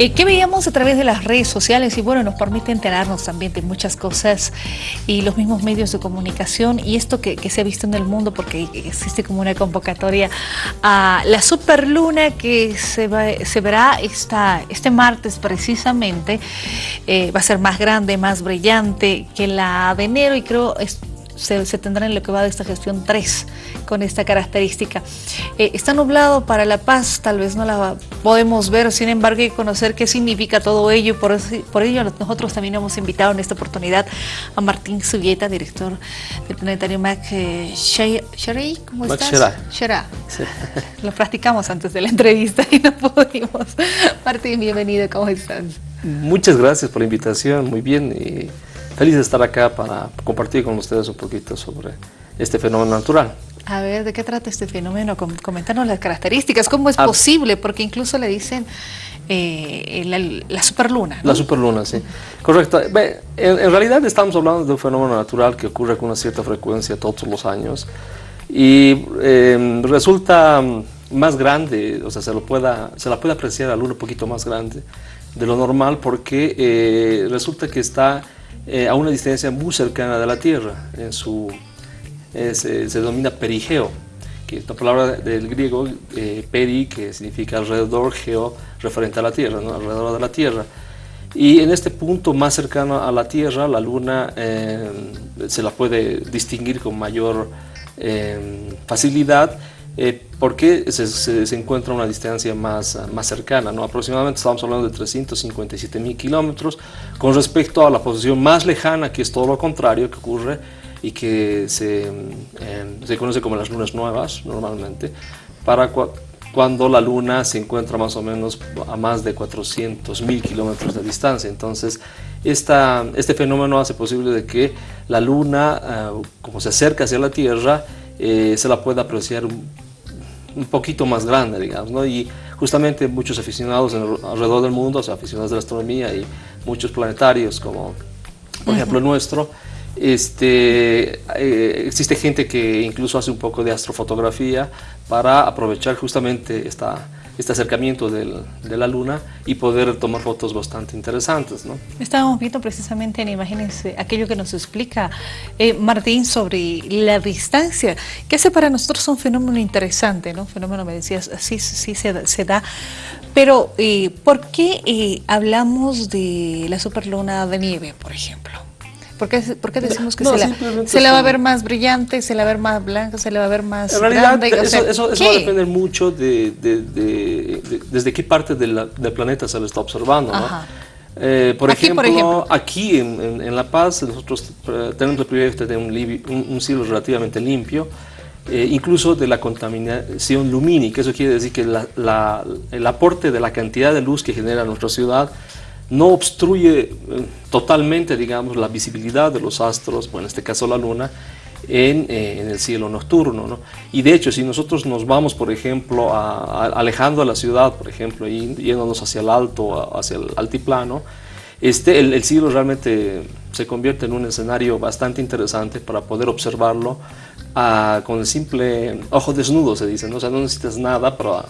Eh, ¿Qué veíamos a través de las redes sociales? Y bueno, nos permite enterarnos también de muchas cosas y los mismos medios de comunicación y esto que, se ha visto en el mundo porque existe como una convocatoria a la superluna que se, se verá esta, este martes precisamente. Eh, va a ser más grande, más brillante que la de enero y creo... Es, se, tendrá en lo que va de esta gestión 3 con esta característica. Eh, está nublado para La Paz, tal vez no la podemos ver, sin embargo hay que conocer qué significa todo ello, por, por ello nosotros también hemos invitado en esta oportunidad a Martín Subieta, director del Planetario Mac eh, ¿cómo estás? Shara. Lo practicamos antes de la entrevista y no pudimos. Martín, bienvenido, ¿cómo estás? Muchas gracias por la invitación, muy bien. Y Feliz de estar acá para compartir con ustedes un poquito sobre este fenómeno natural. A ver, ¿de qué trata este fenómeno? Coméntanos las características, ¿cómo es ah. posible? Porque incluso le dicen eh, la, superluna. La superluna, sí. Correcto. En, realidad estamos hablando de un fenómeno natural que ocurre con una cierta frecuencia todos los años y em, resulta más grande, o sea, se, lo pueda, se la puede apreciar a la luna un poquito más grande de lo normal porque eh, resulta que está eh, a una distancia muy cercana de la Tierra. En su, eh, se, denomina perigeo, que es la palabra del griego eh, peri, que significa alrededor, geo, referente a la Tierra, alrededor de la Tierra. Y en este punto más cercano a la Tierra, la Luna se la puede distinguir con mayor facilidad eh, porque se, se, encuentra a una distancia más, más cercana, ¿no? aproximadamente estamos hablando de 357 mil kilómetros con respecto a la posición más lejana que es todo lo contrario que ocurre y que se, em, se conoce como las lunas nuevas normalmente, para cuando la luna se encuentra más o menos a más de 400 mil kilómetros de distancia. Entonces, esta, este fenómeno hace posible de que la luna, eh, como se acerca hacia la Tierra, eh, se la pueda apreciar un poquito más grande, digamos, ¿no? Y justamente muchos aficionados alrededor del mundo, o sea, aficionados de la astronomía y muchos planetarios, como por ejemplo el nuestro, este, eh, existe gente que incluso hace un poco de astrofotografía para aprovechar justamente esta, este acercamiento del, de la luna y poder tomar fotos bastante interesantes. ¿no? Estábamos viendo precisamente en imágenes eh, aquello que nos explica eh, Martín sobre la distancia, que hace para nosotros un fenómeno interesante, ¿no? fenómeno, me decías, sí, sí se, se da, pero ¿por qué hablamos de la superluna de nieve, por ejemplo? ¿Por qué, decimos que se, la, se la va a ver más brillante, se la va a ver más blanca, se la va a ver más En realidad, eso, va a depender mucho de, desde qué parte del planeta se lo está observando. Eh, por, ejemplo, aquí en, La Paz nosotros tenemos el privilegio de un, un, cielo relativamente limpio, eh, incluso de la contaminación lumínica. Eso quiere decir que el aporte de la cantidad de luz que genera nuestra ciudad no obstruye eh, totalmente, digamos, la visibilidad de los astros, bueno, en este caso la luna, en, eh, el cielo nocturno. ¿no? Y de hecho, si nosotros nos vamos, por ejemplo, alejando a la ciudad, por ejemplo, y yéndonos hacia el alto, hacia el altiplano, este, el, cielo realmente se convierte en un escenario bastante interesante para poder observarlo ah, con el simple ojo desnudo, se dice, ¿no? o sea, no necesitas nada para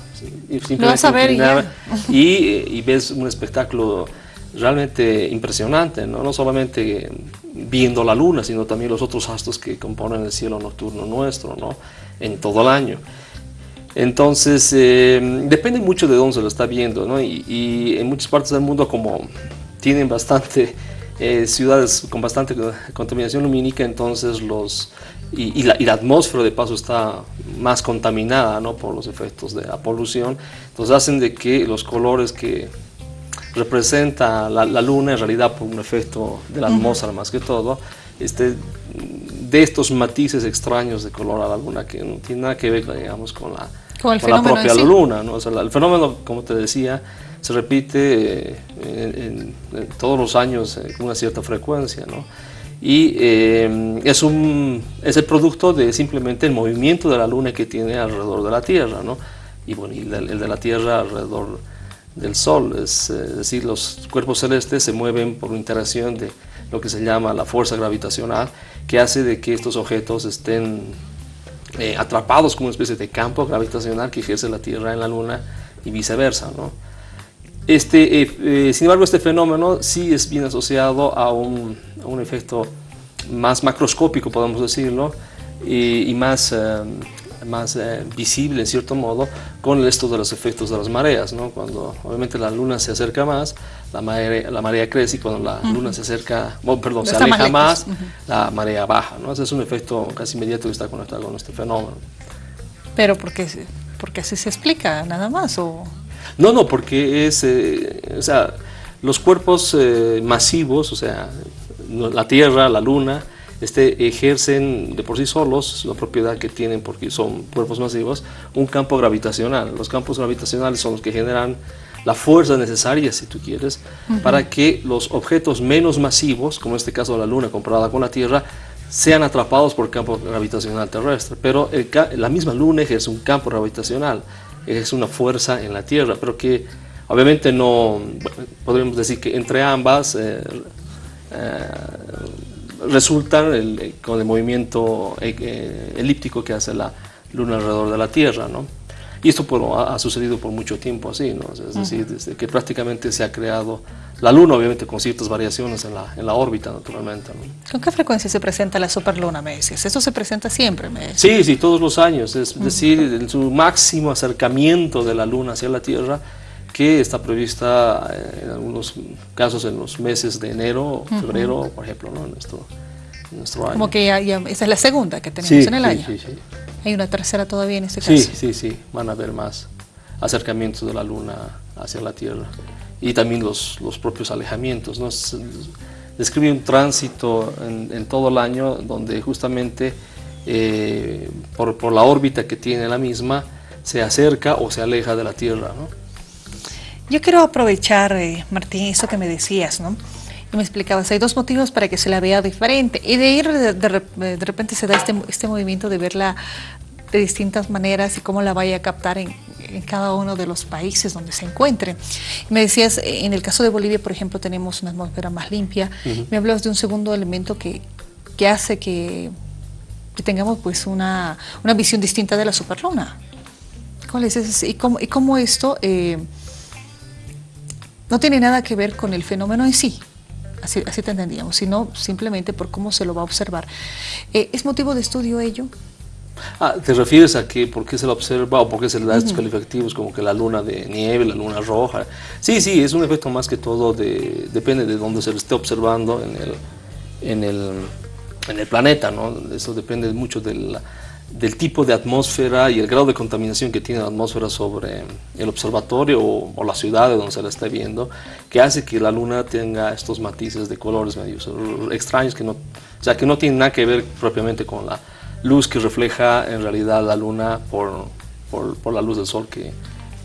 simplemente y, y ves un espectáculo realmente impresionante, ¿no? no solamente viendo la luna, sino también los otros astros que componen el cielo nocturno nuestro, ¿no? en todo el año. Entonces, eh, depende mucho de dónde se lo está viendo, ¿no? y, en muchas partes del mundo como tienen bastante eh, ciudades con bastante contaminación lumínica, entonces los, y, la, y, la, atmósfera de paso está más contaminada ¿no? por los efectos de la polución, entonces hacen de que los colores que representa la, luna en realidad por un efecto de la atmósfera más que todo, este, de estos matices extraños de color a la luna que no tiene nada que ver digamos, con la, con la propia luna. ¿no? el fenómeno, como te decía, se repite eh, en, todos los años con una cierta frecuencia. ¿no? Y eh, es, un, es el producto de simplemente el movimiento de la luna que tiene alrededor de la Tierra. ¿no? Y bueno, y el de la Tierra alrededor del Sol, es, decir, los cuerpos celestes se mueven por interacción de lo que se llama la fuerza gravitacional, que hace de que estos objetos estén eh, atrapados como una especie de campo gravitacional que ejerce la Tierra en la Luna y viceversa. ¿no? Este, eh, eh, sin embargo, este fenómeno sí es bien asociado a un, un efecto más macroscópico, podemos decirlo, y, más, eh, más eh, visible en cierto modo con esto de los efectos de las mareas. ¿no? Cuando obviamente la luna se acerca más, la marea, la marea crece y cuando la luna se acerca, perdón, se más aleja más, la marea baja. ¿no? Ese es un efecto casi inmediato que está conectado con este fenómeno. Pero porque, porque así se explica, nada más. O... No, no, porque es, eh, o sea, los cuerpos eh, masivos, o sea, la Tierra, la Luna, este, ejercen de por sí solos la propiedad que tienen, porque son cuerpos masivos, un campo gravitacional. Los campos gravitacionales son los que generan la fuerza necesaria, si tú quieres, para que los objetos menos masivos, como en este caso la Luna comparada con la Tierra, sean atrapados por el campo gravitacional terrestre. Pero el la misma Luna ejerce un campo gravitacional, ejerce una fuerza en la Tierra, pero que obviamente no, bueno, podríamos decir que entre ambas eh, eh, resultan el- con el movimiento eh, eh, elíptico que hace la Luna alrededor de la Tierra, ¿no? Y esto por- ha, ha sucedido por mucho tiempo así, ¿no? Es decir, desde que prácticamente se ha creado la Luna, obviamente con ciertas variaciones en la, en la órbita, naturalmente, ¿no? ¿Con qué frecuencia se presenta la superluna, me decías? Eso se presenta siempre, me decías. Sí, sí, todos los años, es decir, en su máximo acercamiento de la Luna hacia la Tierra, que está prevista eh, en algunos casos en los meses de enero, febrero, por ejemplo, ¿no? en, nuestro, en nuestro año. Como que ya, ya- esa es la segunda que tenemos Sí, en el sí, año. sí, sí. Hay una tercera todavía en este Sí, caso. sí, sí, van a haber más acercamientos de la Luna hacia la Tierra y también los, los propios alejamientos. ¿no? Es- describe un tránsito en, en todo el año donde justamente eh, por, por la órbita que tiene la misma se acerca o se aleja de la Tierra. ¿no? Yo quiero aprovechar, eh, Martín, eso que me decías, ¿no? Y me explicabas, hay dos motivos para que se la vea diferente. Y de ir, de, de de repente se da este, este movimiento de verla de distintas maneras y cómo la vaya a captar en, en cada uno de los países donde se encuentre. Y me decías, eh, en el caso de Bolivia, por ejemplo, tenemos una atmósfera más limpia. Me hablabas de un segundo elemento que, que hace que, que tengamos pues una, una visión distinta de la superluna. ¿Cuál es ese? ¿Y cómo, y cómo esto eh, no tiene nada que ver con el fenómeno en sí? Así, así te entendíamos, sino simplemente por cómo se lo va a observar. Eh, ¿Es motivo de estudio ello? Ah, ¿Te refieres a que por qué se la observa o por qué se le da estos calificativos como que la luna de nieve, la luna roja? Sí, sí, es un efecto más que todo, de, depende de dónde se le esté observando en el, en el, en el planeta, ¿no? Eso depende mucho del, del tipo de atmósfera y el grado de contaminación que tiene la atmósfera sobre el observatorio o, la ciudad de donde se la está viendo, que hace que la luna tenga estos matices de colores medio extraños que no, o sea, que no tienen nada que ver propiamente con la luz que refleja en realidad la luna por, por, la luz del sol que,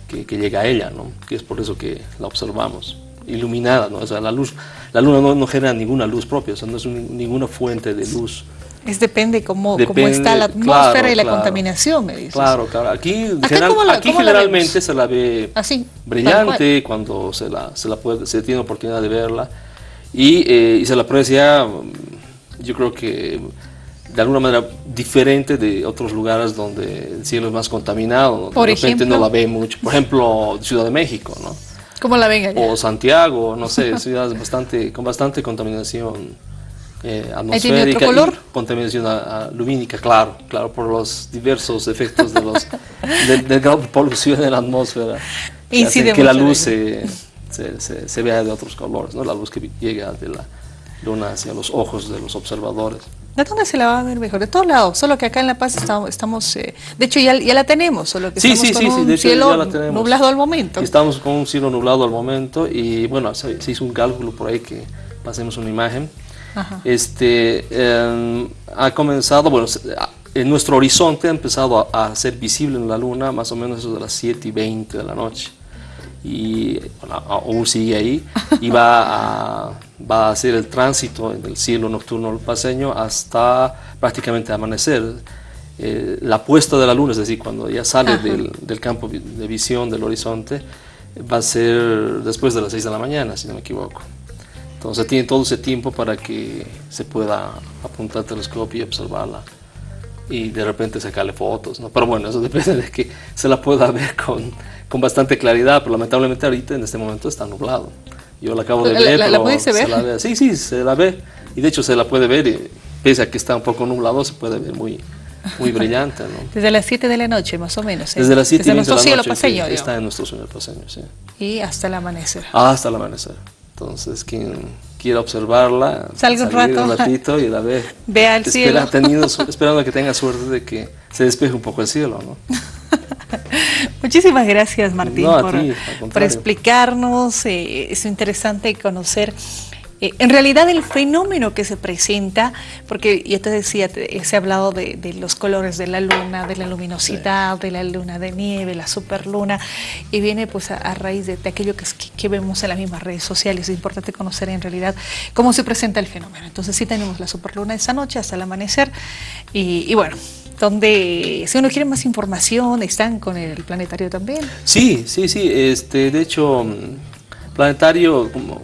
que, llega a ella, ¿no? que es por eso que la observamos iluminada, ¿no? o la luz, la luna no, genera ninguna luz propia, o no es un, ninguna fuente de luz. Es depende cómo, depende, cómo está la atmósfera claro, y la claro, contaminación, me dices. Claro, claro. Aquí, general, la, aquí generalmente la se la ve Así, brillante cuando se la, se la puede, se tiene oportunidad de verla y, eh, y se la aprecia, yo creo que de alguna manera diferente de otros lugares donde el cielo es más contaminado, Por de repente ejemplo, no la ve mucho. Por ejemplo, Ciudad de México, ¿no? ¿Cómo la ven allá? O Santiago, no sé, ciudades bastante, con bastante contaminación eh, atmosférica otro color? y contaminación a, a, lumínica, claro, claro, por los diversos efectos de los del de grado de polución en la atmósfera. Hace que la luz se, se, se, se, vea de otros colores, ¿no? La luz que llega de la luna hacia los ojos de los observadores. ¿De dónde se la va a ver mejor? De todos lados, solo que acá en La Paz estamos, estamos eh, de hecho ya, ya, la tenemos, solo que sí, estamos sí, con sí, un de hecho cielo ya la nublado al momento. Estamos con un cielo nublado al momento y bueno, se, se hizo un cálculo por ahí que pasemos una imagen. Ajá. Este, eh, ha comenzado, bueno, en nuestro horizonte ha empezado a, a, ser visible en la luna más o menos de las 7 y 20 de la noche y bueno, aún sigue ahí y va a, va a hacer el tránsito en el cielo nocturno paseño hasta prácticamente amanecer. Eh, la puesta de la luna, es decir, cuando ya sale del, del, campo de visión del horizonte, va a ser después de las 6 de la mañana, si no me equivoco. Entonces tiene todo ese tiempo para que se pueda apuntar al telescopio y observarla y de repente sacarle fotos, ¿no? Pero bueno, eso depende de que se la pueda ver con, con bastante claridad, pero lamentablemente ahorita en este momento está nublado. Yo la acabo de ver, ¿La, pero ver? Se la ve, sí, sí, se la ve. Y de hecho se la puede ver, y, pese a que está un poco nublado, se puede ver muy, muy brillante. ¿no? Desde las 7 de la noche, más o menos. ¿eh? Desde las 7 Desde nuestro de la cielo noche, paseño. sí, está en nuestro cielo paseño, sí. Y hasta el amanecer. Hasta el amanecer. Entonces, quien quiera observarla, salga un rato, un ratito y la ve. Vea el espera, cielo. Esperando que tenga suerte de que se despeje un poco el cielo, ¿no? Muchísimas gracias, Martín, No, por, ti, al por, contrario. explicarnos. Eh, es interesante conocer eh, en realidad el fenómeno que se presenta, porque ya te decía, te- se ha hablado de, los colores de la luna, de la luminosidad, de la luna de nieve, la superluna, y viene pues a, raíz de, aquello que, que- vemos en las mismas redes sociales. Es importante conocer en realidad cómo se presenta el fenómeno. Entonces sí tenemos la superluna esa noche hasta el amanecer, y, y bueno, donde si uno quiere más información, están con el planetario también. Sí, sí, sí. Este, de hecho, Planetario, como,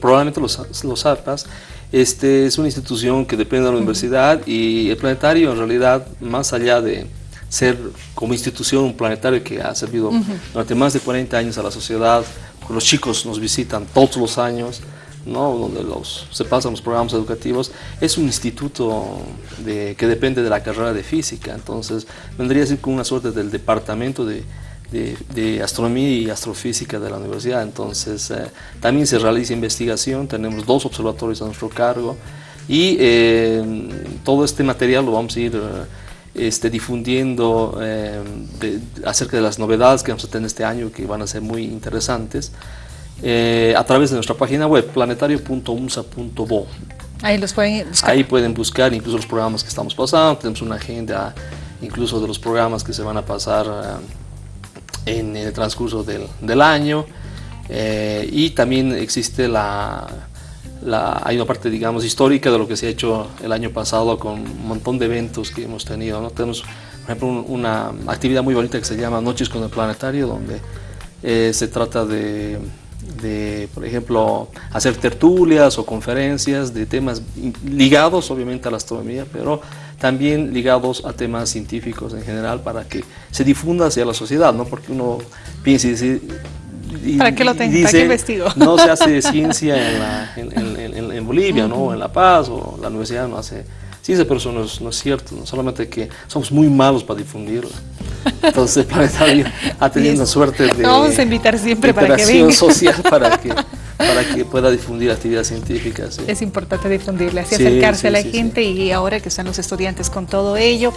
probablemente lo, sa- lo sepas, este, es una institución que depende de la universidad y el Planetario en realidad, más allá de ser como institución un planetario que ha servido durante más de 40 años a la sociedad, los chicos nos visitan todos los años, ¿no? donde los, se pasan los programas educativos, es un instituto de, que depende de la carrera de física, entonces vendría a ser como una suerte del departamento de, de- de astronomía y astrofísica de la universidad, entonces eh, también se realiza investigación, tenemos dos observatorios a nuestro cargo y eh, todo este material lo vamos a ir... eh, este, difundiendo eh, de- acerca de las novedades que vamos a tener este año que van a ser muy interesantes eh, a través de nuestra página web planetario.umsa.bo. Ahí los pueden buscar. Ahí pueden buscar incluso los programas que estamos pasando, tenemos una agenda incluso de los programas que se van a pasar eh, en el transcurso del, del año eh, y también existe la, la- hay una parte digamos histórica de lo que se ha hecho el año pasado con un montón de eventos que hemos tenido. ¿no? Tenemos por ejemplo un- una actividad muy bonita que se llama Noches con el Planetario donde eh, se trata de, de, por ejemplo, hacer tertulias o conferencias de temas ligados obviamente a la astronomía, pero también ligados a temas científicos en general para que se difunda hacia la sociedad, ¿no? Porque uno piensa y dice... y- ¿Para qué lo tengo? dice, ¿Para qué investigo? No se hace ciencia en, la- en- en- en- en Bolivia, ¿no? O en La Paz, o la universidad no hace ciencia, pero eso no es, no es cierto, ¿no? solamente que somos muy malos para difundirla. Entonces el planetario ha tenido suerte de vamos a invitar siempre para que venga. social para que, para que pueda difundir actividades científicas. sí. Es importante difundirle, así Sí, acercarse sí, a la gente y ahora que están los estudiantes con todo ello,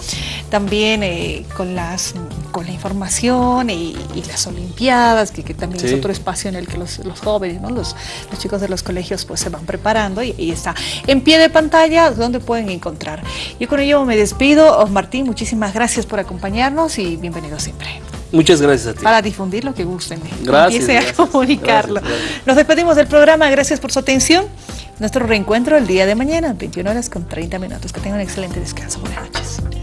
también eh, con las con la información y, y las olimpiadas, que, que también es otro espacio en el que los, los jóvenes, ¿no? los, los chicos de los colegios pues se van preparando y ahí está. En pie de pantalla, donde pueden encontrar. Yo con ello me despido. Martín, muchísimas gracias por acompañarnos y bienvenido siempre. Muchas gracias a ti. Para difundir lo que gusten. Gracias, Empiece a gracias, comunicarlo. gracias, gracias. Nos despedimos del programa. Gracias por su atención. Nuestro reencuentro el día de mañana, 21 horas con 30 minutos. Que tengan un excelente descanso. Buenas noches.